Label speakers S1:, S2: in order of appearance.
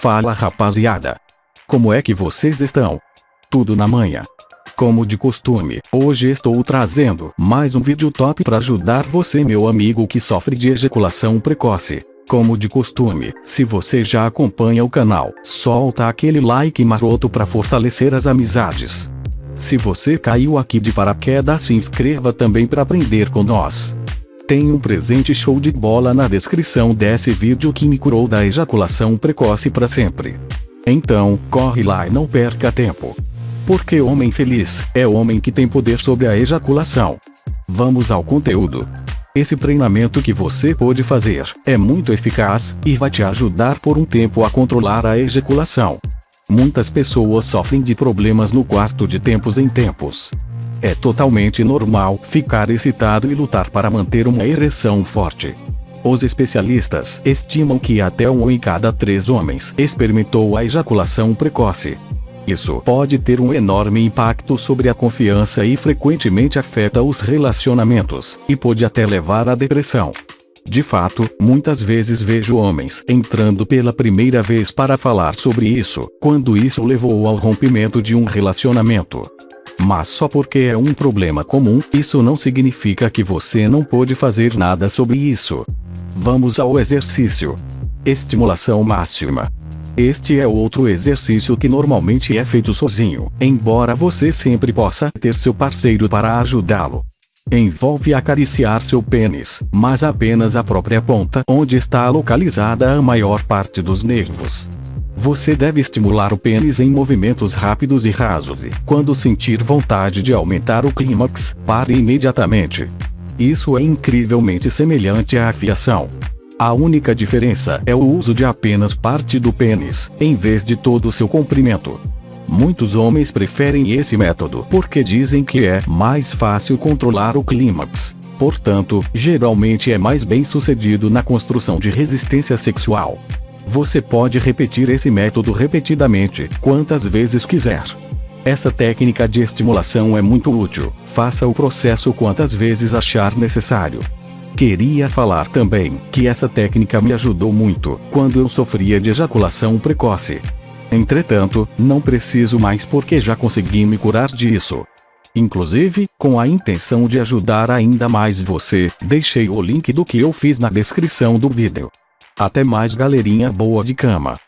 S1: Fala rapaziada. Como é que vocês estão? Tudo na manhã. Como de costume, hoje estou trazendo mais um vídeo top para ajudar você meu amigo que sofre de ejaculação precoce. Como de costume, se você já acompanha o canal, solta aquele like maroto para fortalecer as amizades. Se você caiu aqui de paraquedas se inscreva também para aprender com nós. Tem um presente show de bola na descrição desse vídeo que me curou da ejaculação precoce para sempre. Então, corre lá e não perca tempo. Porque homem feliz é homem que tem poder sobre a ejaculação. Vamos ao conteúdo. Esse treinamento que você pode fazer é muito eficaz e vai te ajudar por um tempo a controlar a ejaculação. Muitas pessoas sofrem de problemas no quarto de tempos em tempos. É totalmente normal ficar excitado e lutar para manter uma ereção forte. Os especialistas estimam que até um em cada três homens experimentou a ejaculação precoce. Isso pode ter um enorme impacto sobre a confiança e frequentemente afeta os relacionamentos, e pode até levar à depressão. De fato, muitas vezes vejo homens entrando pela primeira vez para falar sobre isso, quando isso levou ao rompimento de um relacionamento. Mas só porque é um problema comum, isso não significa que você não pode fazer nada sobre isso. Vamos ao exercício. Estimulação máxima. Este é outro exercício que normalmente é feito sozinho, embora você sempre possa ter seu parceiro para ajudá-lo. Envolve acariciar seu pênis, mas apenas a própria ponta onde está localizada a maior parte dos nervos. Você deve estimular o pênis em movimentos rápidos e rasos e, quando sentir vontade de aumentar o clímax, pare imediatamente. Isso é incrivelmente semelhante à afiação. A única diferença é o uso de apenas parte do pênis, em vez de todo o seu comprimento. Muitos homens preferem esse método porque dizem que é mais fácil controlar o clímax. Portanto, geralmente é mais bem sucedido na construção de resistência sexual. Você pode repetir esse método repetidamente, quantas vezes quiser. Essa técnica de estimulação é muito útil, faça o processo quantas vezes achar necessário. Queria falar também que essa técnica me ajudou muito quando eu sofria de ejaculação precoce. Entretanto, não preciso mais porque já consegui me curar disso. Inclusive, com a intenção de ajudar ainda mais você, deixei o link do que eu fiz na descrição do vídeo. Até mais galerinha boa de cama.